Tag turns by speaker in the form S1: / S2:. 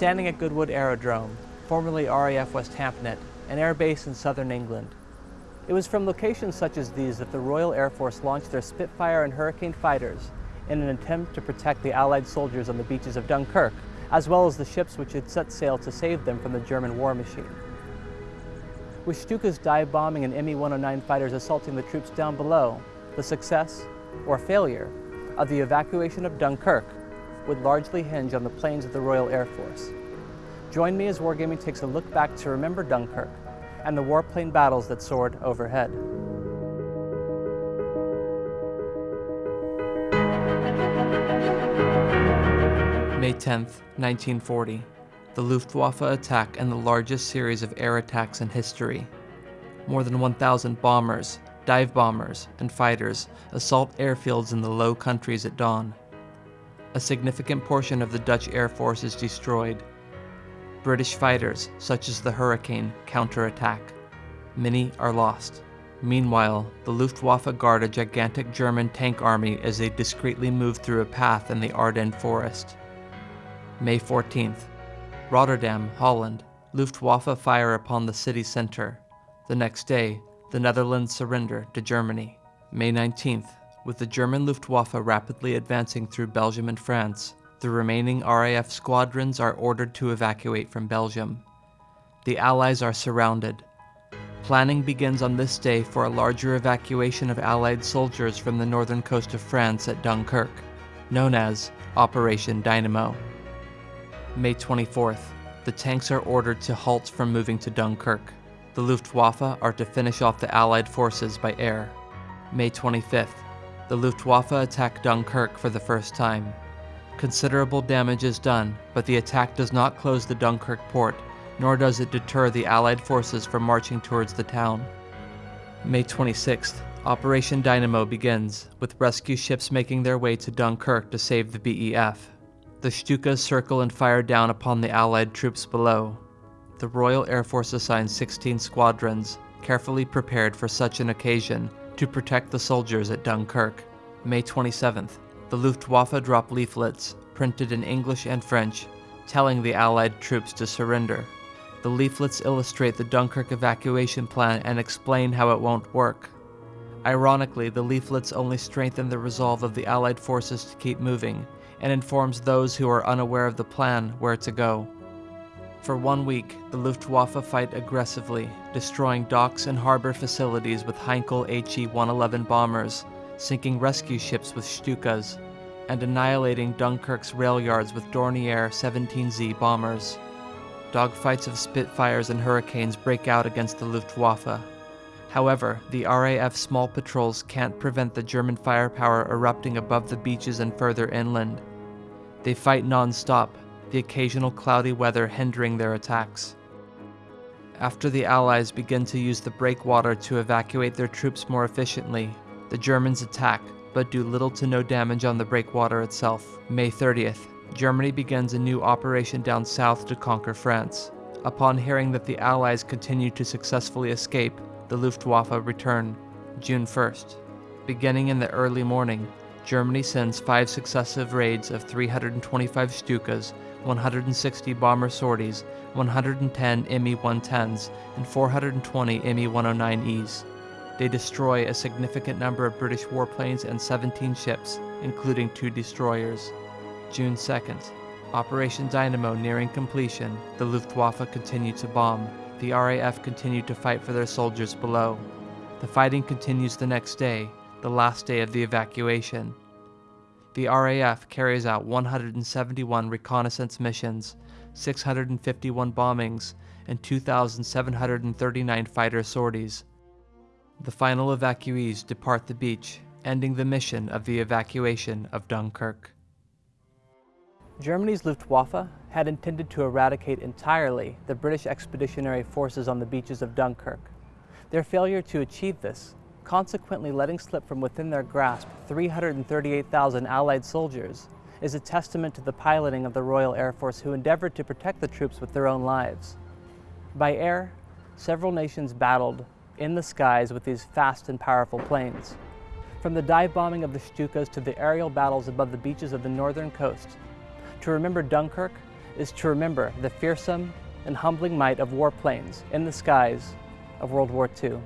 S1: standing at Goodwood Aerodrome, formerly RAF Westhampnett, an air base in southern England. It was from locations such as these that the Royal Air Force launched their Spitfire and Hurricane fighters in an attempt to protect the Allied soldiers on the beaches of Dunkirk, as well as the ships which had set sail to save them from the German war machine. With Stuka's dive bombing and Me-109 fighters assaulting the troops down below, the success, or failure, of the evacuation of Dunkirk would largely hinge on the planes of the Royal Air Force. Join me as Wargaming takes a look back to remember Dunkirk and the warplane battles that soared overhead. May 10, 1940. The Luftwaffe attack and the largest series of air attacks in history. More than 1,000 bombers, dive bombers, and fighters assault airfields in the Low Countries at dawn. A significant portion of the Dutch Air Force is destroyed. British fighters, such as the Hurricane, counterattack. Many are lost. Meanwhile, the Luftwaffe guard a gigantic German tank army as they discreetly move through a path in the Ardennes forest. May 14th. Rotterdam, Holland. Luftwaffe fire upon the city center. The next day, the Netherlands surrender to Germany. May 19th. With the German Luftwaffe rapidly advancing through Belgium and France, the remaining RAF squadrons are ordered to evacuate from Belgium. The Allies are surrounded. Planning begins on this day for a larger evacuation of Allied soldiers from the northern coast of France at Dunkirk, known as Operation Dynamo. May 24th, the tanks are ordered to halt from moving to Dunkirk. The Luftwaffe are to finish off the Allied forces by air. May 25th, the Luftwaffe attack Dunkirk for the first time. Considerable damage is done, but the attack does not close the Dunkirk port, nor does it deter the Allied forces from marching towards the town. May 26th, Operation Dynamo begins, with rescue ships making their way to Dunkirk to save the BEF. The Stukas circle and fire down upon the Allied troops below. The Royal Air Force assigns 16 squadrons, carefully prepared for such an occasion, to protect the soldiers at Dunkirk. May 27th, the Luftwaffe drop leaflets, printed in English and French, telling the Allied troops to surrender. The leaflets illustrate the Dunkirk evacuation plan and explain how it won't work. Ironically, the leaflets only strengthen the resolve of the Allied forces to keep moving, and informs those who are unaware of the plan where to go. For one week, the Luftwaffe fight aggressively, destroying docks and harbor facilities with Heinkel HE-111 bombers, sinking rescue ships with Stukas, and annihilating Dunkirk's rail yards with Dornier 17Z bombers. Dogfights of Spitfires and Hurricanes break out against the Luftwaffe. However, the RAF small patrols can't prevent the German firepower erupting above the beaches and further inland. They fight non-stop, the occasional cloudy weather hindering their attacks. After the Allies begin to use the breakwater to evacuate their troops more efficiently, the Germans attack, but do little to no damage on the breakwater itself. May 30th, Germany begins a new operation down south to conquer France. Upon hearing that the Allies continue to successfully escape, the Luftwaffe return, June 1st. Beginning in the early morning, Germany sends five successive raids of 325 Stukas 160 bomber sorties, 110 Me-110s, and 420 Me-109Es. They destroy a significant number of British warplanes and 17 ships, including two destroyers. June 2nd. Operation Dynamo nearing completion, the Luftwaffe continued to bomb. The RAF continued to fight for their soldiers below. The fighting continues the next day, the last day of the evacuation the RAF carries out 171 reconnaissance missions, 651 bombings, and 2,739 fighter sorties. The final evacuees depart the beach, ending the mission of the evacuation of Dunkirk. Germany's Luftwaffe had intended to eradicate entirely the British expeditionary forces on the beaches of Dunkirk. Their failure to achieve this consequently letting slip from within their grasp 338,000 Allied soldiers, is a testament to the piloting of the Royal Air Force who endeavored to protect the troops with their own lives. By air, several nations battled in the skies with these fast and powerful planes. From the dive bombing of the Stukas to the aerial battles above the beaches of the northern coast. To remember Dunkirk is to remember the fearsome and humbling might of warplanes in the skies of World War II.